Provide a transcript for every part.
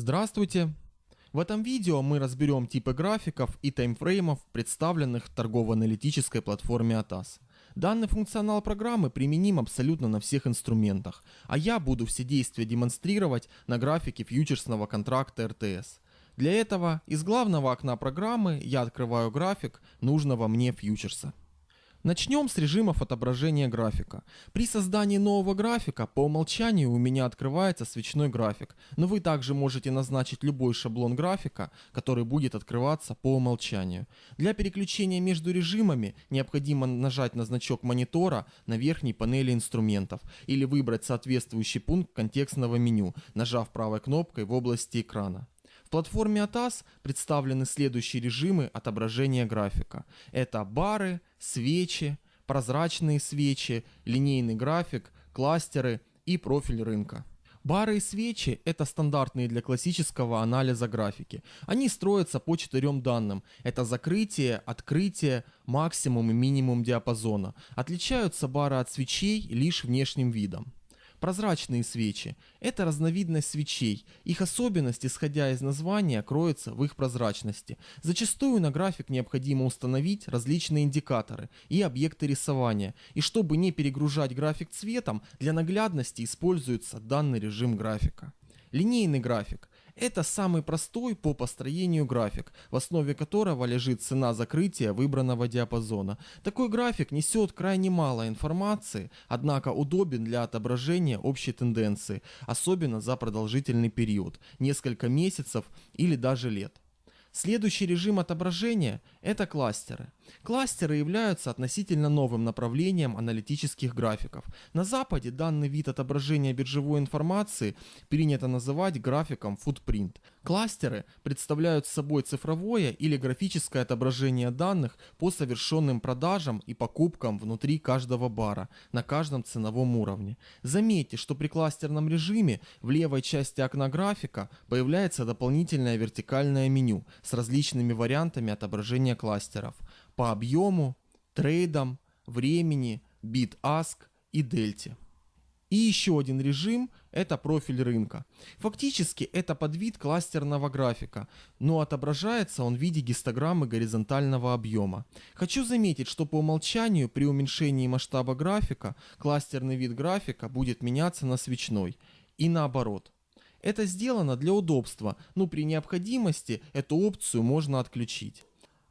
Здравствуйте! В этом видео мы разберем типы графиков и таймфреймов, представленных в торгово-аналитической платформе ATAS. Данный функционал программы применим абсолютно на всех инструментах, а я буду все действия демонстрировать на графике фьючерсного контракта RTS. Для этого из главного окна программы я открываю график нужного мне фьючерса. Начнем с режимов отображения графика. При создании нового графика по умолчанию у меня открывается свечной график, но вы также можете назначить любой шаблон графика, который будет открываться по умолчанию. Для переключения между режимами необходимо нажать на значок монитора на верхней панели инструментов или выбрать соответствующий пункт контекстного меню, нажав правой кнопкой в области экрана. В платформе ATAS представлены следующие режимы отображения графика. Это бары, свечи, прозрачные свечи, линейный график, кластеры и профиль рынка. Бары и свечи – это стандартные для классического анализа графики. Они строятся по четырем данным. Это закрытие, открытие, максимум и минимум диапазона. Отличаются бары от свечей лишь внешним видом. Прозрачные свечи – это разновидность свечей. Их особенность, исходя из названия, кроется в их прозрачности. Зачастую на график необходимо установить различные индикаторы и объекты рисования. И чтобы не перегружать график цветом, для наглядности используется данный режим графика. Линейный график – это самый простой по построению график, в основе которого лежит цена закрытия выбранного диапазона. Такой график несет крайне мало информации, однако удобен для отображения общей тенденции, особенно за продолжительный период – несколько месяцев или даже лет. Следующий режим отображения – это кластеры. Кластеры являются относительно новым направлением аналитических графиков. На Западе данный вид отображения биржевой информации принято называть графиком Footprint. Кластеры представляют собой цифровое или графическое отображение данных по совершенным продажам и покупкам внутри каждого бара на каждом ценовом уровне. Заметьте, что при кластерном режиме в левой части окна графика появляется дополнительное вертикальное меню с различными вариантами отображения кластеров по объему, трейдам, времени, bid-ask и дельте. И еще один режим – это профиль рынка. Фактически это подвид кластерного графика, но отображается он в виде гистограммы горизонтального объема. Хочу заметить, что по умолчанию при уменьшении масштаба графика кластерный вид графика будет меняться на свечной и наоборот. Это сделано для удобства, но при необходимости эту опцию можно отключить.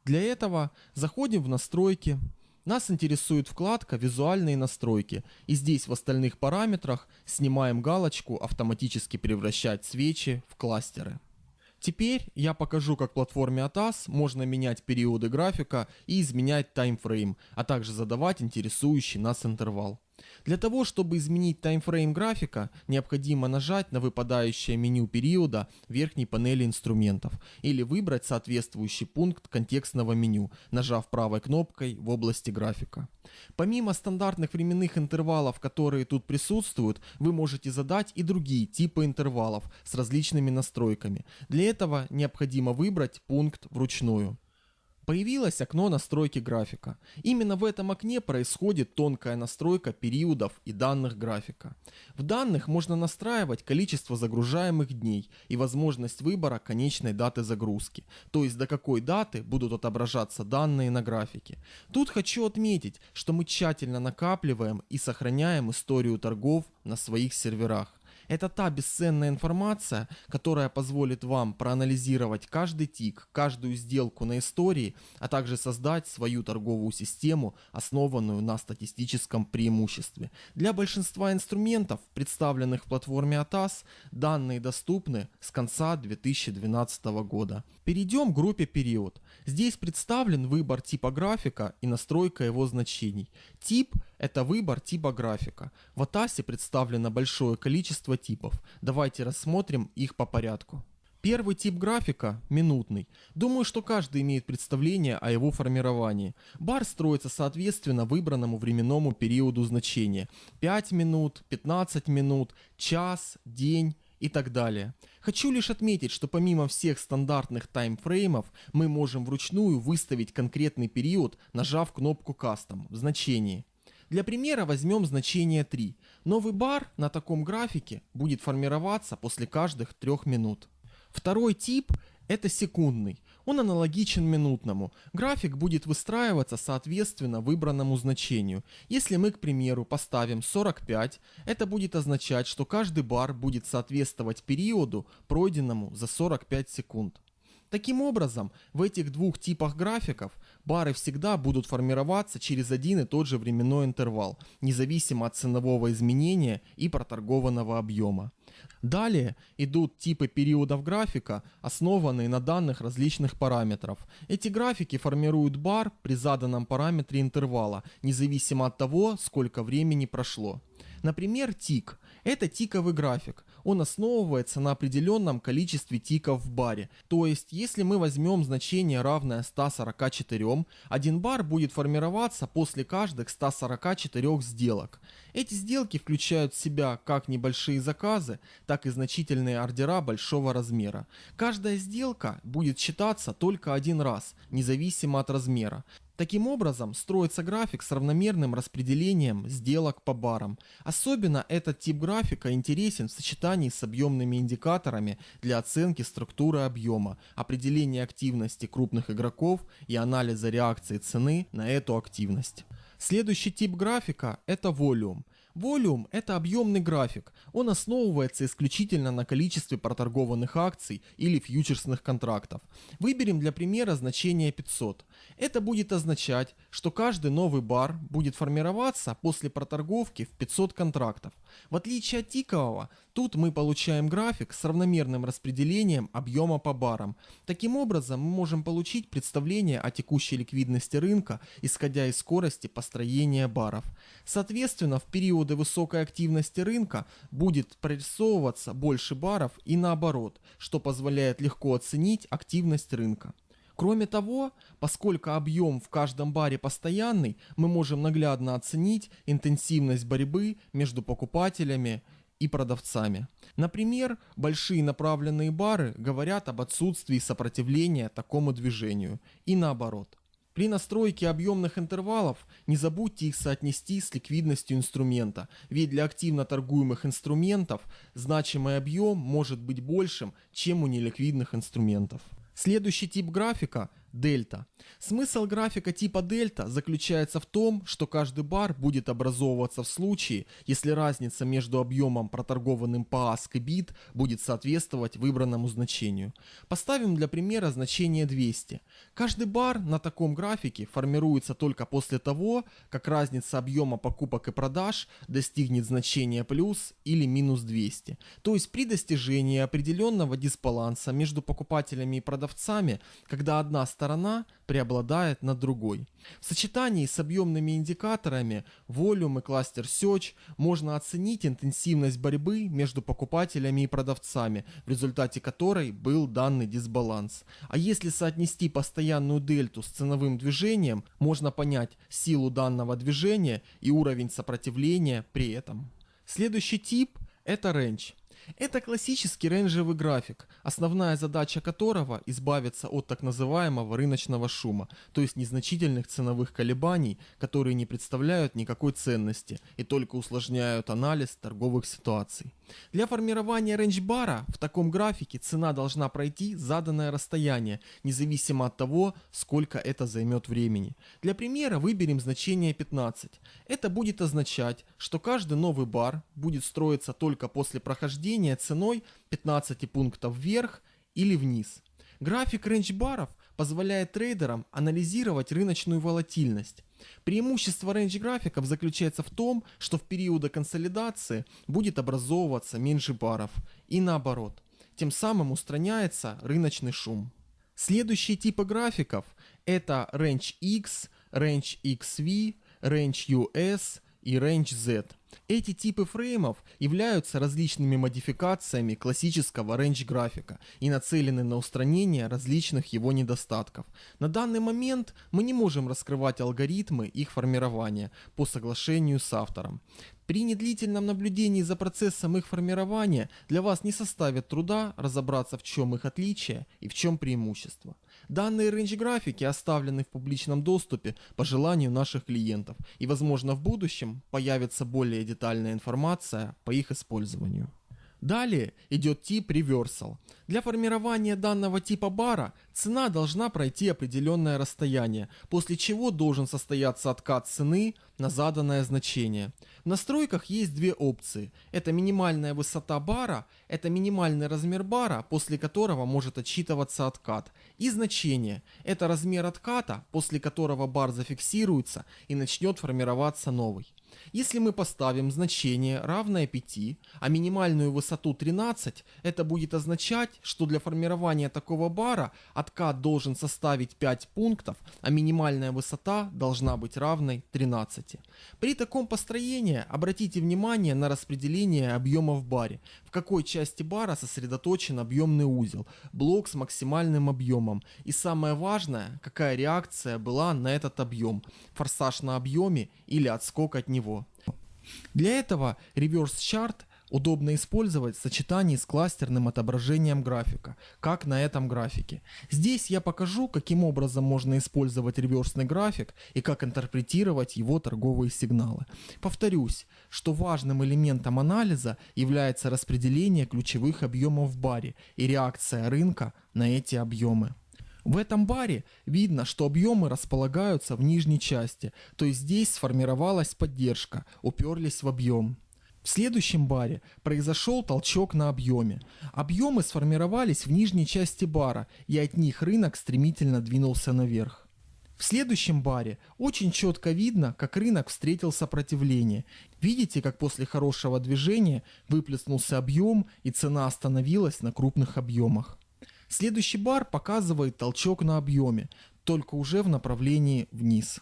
Для этого заходим в настройки, нас интересует вкладка «Визуальные настройки» и здесь в остальных параметрах снимаем галочку «Автоматически превращать свечи в кластеры». Теперь я покажу, как в платформе ATAS можно менять периоды графика и изменять таймфрейм, а также задавать интересующий нас интервал. Для того, чтобы изменить таймфрейм графика, необходимо нажать на выпадающее меню периода верхней панели инструментов или выбрать соответствующий пункт контекстного меню, нажав правой кнопкой в области графика. Помимо стандартных временных интервалов, которые тут присутствуют, вы можете задать и другие типы интервалов с различными настройками. Для этого необходимо выбрать пункт вручную. Появилось окно настройки графика. Именно в этом окне происходит тонкая настройка периодов и данных графика. В данных можно настраивать количество загружаемых дней и возможность выбора конечной даты загрузки, то есть до какой даты будут отображаться данные на графике. Тут хочу отметить, что мы тщательно накапливаем и сохраняем историю торгов на своих серверах. Это та бесценная информация, которая позволит вам проанализировать каждый тик, каждую сделку на истории, а также создать свою торговую систему, основанную на статистическом преимуществе. Для большинства инструментов, представленных в платформе ATAS, данные доступны с конца 2012 года. Перейдем к группе период. Здесь представлен выбор типа графика и настройка его значений. Тип – это выбор типа графика. В ATAS представлено большое количество типов. Давайте рассмотрим их по порядку. Первый тип графика – минутный. Думаю, что каждый имеет представление о его формировании. Бар строится соответственно выбранному временному периоду значения. 5 минут, 15 минут, час, день и так далее. Хочу лишь отметить, что помимо всех стандартных таймфреймов, мы можем вручную выставить конкретный период, нажав кнопку Custom в значении. Для примера возьмем значение 3. Новый бар на таком графике будет формироваться после каждых 3 минут. Второй тип – это секундный. Он аналогичен минутному. График будет выстраиваться соответственно выбранному значению. Если мы, к примеру, поставим 45, это будет означать, что каждый бар будет соответствовать периоду, пройденному за 45 секунд. Таким образом, в этих двух типах графиков бары всегда будут формироваться через один и тот же временной интервал, независимо от ценового изменения и проторгованного объема. Далее идут типы периодов графика, основанные на данных различных параметров. Эти графики формируют бар при заданном параметре интервала, независимо от того, сколько времени прошло. Например, тик – это тиковый график. Он основывается на определенном количестве тиков в баре. То есть, если мы возьмем значение равное 144, один бар будет формироваться после каждых 144 сделок. Эти сделки включают в себя как небольшие заказы, так и значительные ордера большого размера. Каждая сделка будет считаться только один раз, независимо от размера. Таким образом, строится график с равномерным распределением сделок по барам. Особенно этот тип графика интересен в сочетании с объемными индикаторами для оценки структуры объема, определения активности крупных игроков и анализа реакции цены на эту активность. Следующий тип графика – это волюм. Volume – это объемный график. Он основывается исключительно на количестве проторгованных акций или фьючерсных контрактов. Выберем для примера значение 500. Это будет означать, что каждый новый бар будет формироваться после проторговки в 500 контрактов. В отличие от тикового, тут мы получаем график с равномерным распределением объема по барам. Таким образом, мы можем получить представление о текущей ликвидности рынка, исходя из скорости построения баров. Соответственно, в периоды высокой активности рынка будет прорисовываться больше баров и наоборот, что позволяет легко оценить активность рынка. Кроме того, поскольку объем в каждом баре постоянный, мы можем наглядно оценить интенсивность борьбы между покупателями и продавцами. Например, большие направленные бары говорят об отсутствии сопротивления такому движению и наоборот. При настройке объемных интервалов не забудьте их соотнести с ликвидностью инструмента, ведь для активно торгуемых инструментов значимый объем может быть большим, чем у неликвидных инструментов. Следующий тип графика – дельта. Смысл графика типа дельта заключается в том, что каждый бар будет образовываться в случае, если разница между объемом проторгованным по ASK и BIT будет соответствовать выбранному значению. Поставим для примера значение 200. Каждый бар на таком графике формируется только после того, как разница объема покупок и продаж достигнет значения плюс или минус 200. То есть при достижении определенного дисбаланса между покупателями и продавцами, когда одна сторона преобладает над другой. В сочетании с объемными индикаторами Volume и Cluster Search можно оценить интенсивность борьбы между покупателями и продавцами, в результате которой был данный дисбаланс. А если соотнести постоянную дельту с ценовым движением, можно понять силу данного движения и уровень сопротивления при этом. Следующий тип – это range. Это классический рейнджевый график, основная задача которого избавиться от так называемого рыночного шума, то есть незначительных ценовых колебаний, которые не представляют никакой ценности и только усложняют анализ торговых ситуаций. Для формирования рейндж-бара в таком графике цена должна пройти заданное расстояние, независимо от того, сколько это займет времени. Для примера выберем значение 15. Это будет означать, что каждый новый бар будет строиться только после прохождения падение ценой 15 пунктов вверх или вниз. График рейндж-баров позволяет трейдерам анализировать рыночную волатильность. Преимущество рейндж-графиков заключается в том, что в периоды консолидации будет образовываться меньше баров и наоборот. Тем самым устраняется рыночный шум. Следующие типы графиков это Range X, Range XV, Range US и Range Z. Эти типы фреймов являются различными модификациями классического range графика и нацелены на устранение различных его недостатков. На данный момент мы не можем раскрывать алгоритмы их формирования по соглашению с автором. При недлительном наблюдении за процессом их формирования для вас не составит труда разобраться в чем их отличие и в чем преимущество. Данные range графики оставлены в публичном доступе по желанию наших клиентов и возможно в будущем появится более детальная информация по их использованию. Далее идет тип Reversal. Для формирования данного типа бара цена должна пройти определенное расстояние, после чего должен состояться откат цены на заданное значение. В настройках есть две опции. Это минимальная высота бара, это минимальный размер бара, после которого может отсчитываться откат. И значение. Это размер отката, после которого бар зафиксируется и начнет формироваться новый. Если мы поставим значение равное 5, а минимальную высоту 13, это будет означать, что для формирования такого бара откат должен составить 5 пунктов, а минимальная высота должна быть равной 13. При таком построении обратите внимание на распределение объема в баре, в какой части бара сосредоточен объемный узел, блок с максимальным объемом и самое важное, какая реакция была на этот объем, форсаж на объеме или отскок от него. Для этого Chart удобно использовать в сочетании с кластерным отображением графика, как на этом графике. Здесь я покажу, каким образом можно использовать реверсный график и как интерпретировать его торговые сигналы. Повторюсь, что важным элементом анализа является распределение ключевых объемов в баре и реакция рынка на эти объемы. В этом баре видно, что объемы располагаются в нижней части, то есть здесь сформировалась поддержка, уперлись в объем. В следующем баре произошел толчок на объеме. Объемы сформировались в нижней части бара, и от них рынок стремительно двинулся наверх. В следующем баре очень четко видно, как рынок встретил сопротивление. Видите, как после хорошего движения выплеснулся объем и цена остановилась на крупных объемах. Следующий бар показывает толчок на объеме, только уже в направлении вниз.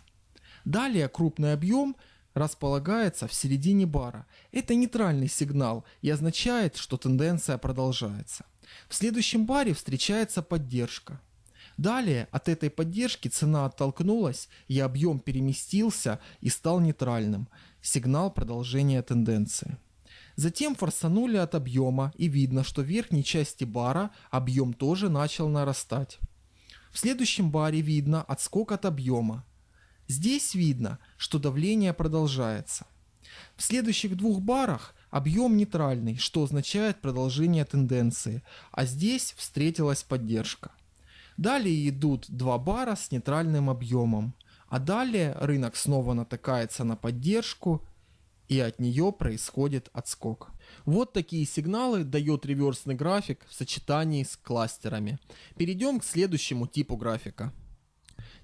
Далее крупный объем располагается в середине бара. Это нейтральный сигнал и означает, что тенденция продолжается. В следующем баре встречается поддержка. Далее от этой поддержки цена оттолкнулась и объем переместился и стал нейтральным. Сигнал продолжения тенденции. Затем форсанули от объема и видно, что в верхней части бара объем тоже начал нарастать. В следующем баре видно отскок от объема. Здесь видно, что давление продолжается. В следующих двух барах объем нейтральный, что означает продолжение тенденции, а здесь встретилась поддержка. Далее идут два бара с нейтральным объемом, а далее рынок снова натыкается на поддержку и от нее происходит отскок. Вот такие сигналы дает реверсный график в сочетании с кластерами. Перейдем к следующему типу графика.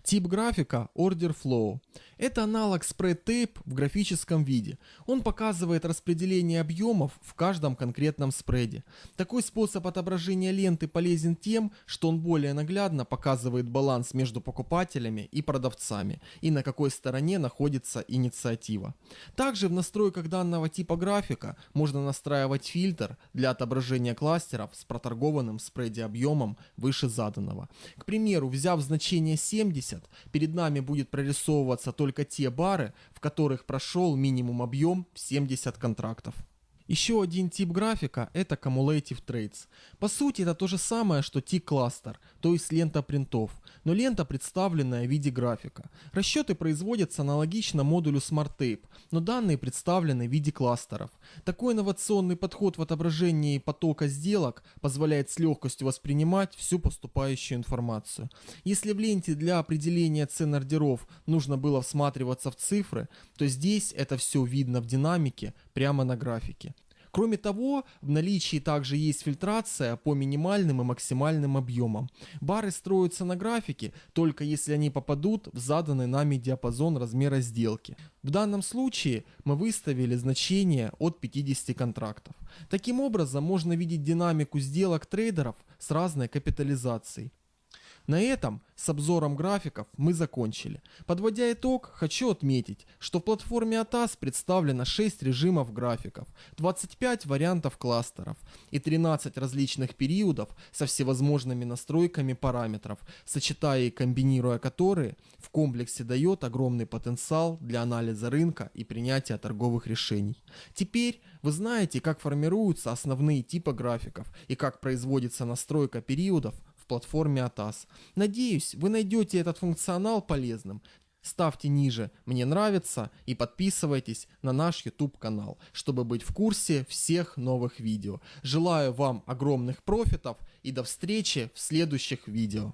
Тип графика Order Flow. Это аналог Tape в графическом виде. Он показывает распределение объемов в каждом конкретном спреде. Такой способ отображения ленты полезен тем, что он более наглядно показывает баланс между покупателями и продавцами и на какой стороне находится инициатива. Также в настройках данного типа графика можно настраивать фильтр для отображения кластеров с проторгованным спреде объемом выше заданного. К примеру, взяв значение 70, 70, перед нами будет прорисовываться только те бары, в которых прошел минимум объем в 70 контрактов. Еще один тип графика – это Cumulative Trades. По сути, это то же самое, что T-кластер, то есть лента принтов, но лента представленная в виде графика. Расчеты производятся аналогично модулю SmartTape, но данные представлены в виде кластеров. Такой инновационный подход в отображении потока сделок позволяет с легкостью воспринимать всю поступающую информацию. Если в ленте для определения цен ордеров нужно было всматриваться в цифры, то здесь это все видно в динамике прямо на графике. Кроме того, в наличии также есть фильтрация по минимальным и максимальным объемам. Бары строятся на графике, только если они попадут в заданный нами диапазон размера сделки. В данном случае мы выставили значение от 50 контрактов. Таким образом, можно видеть динамику сделок трейдеров с разной капитализацией. На этом с обзором графиков мы закончили. Подводя итог, хочу отметить, что в платформе ATAS представлено 6 режимов графиков, 25 вариантов кластеров и 13 различных периодов со всевозможными настройками параметров, сочетая и комбинируя которые в комплексе дает огромный потенциал для анализа рынка и принятия торговых решений. Теперь вы знаете, как формируются основные типы графиков и как производится настройка периодов платформе ATAS. Надеюсь, вы найдете этот функционал полезным. ставьте ниже «Мне нравится» и подписывайтесь на наш YouTube канал, чтобы быть в курсе всех новых видео. Желаю вам огромных профитов и до встречи в следующих видео.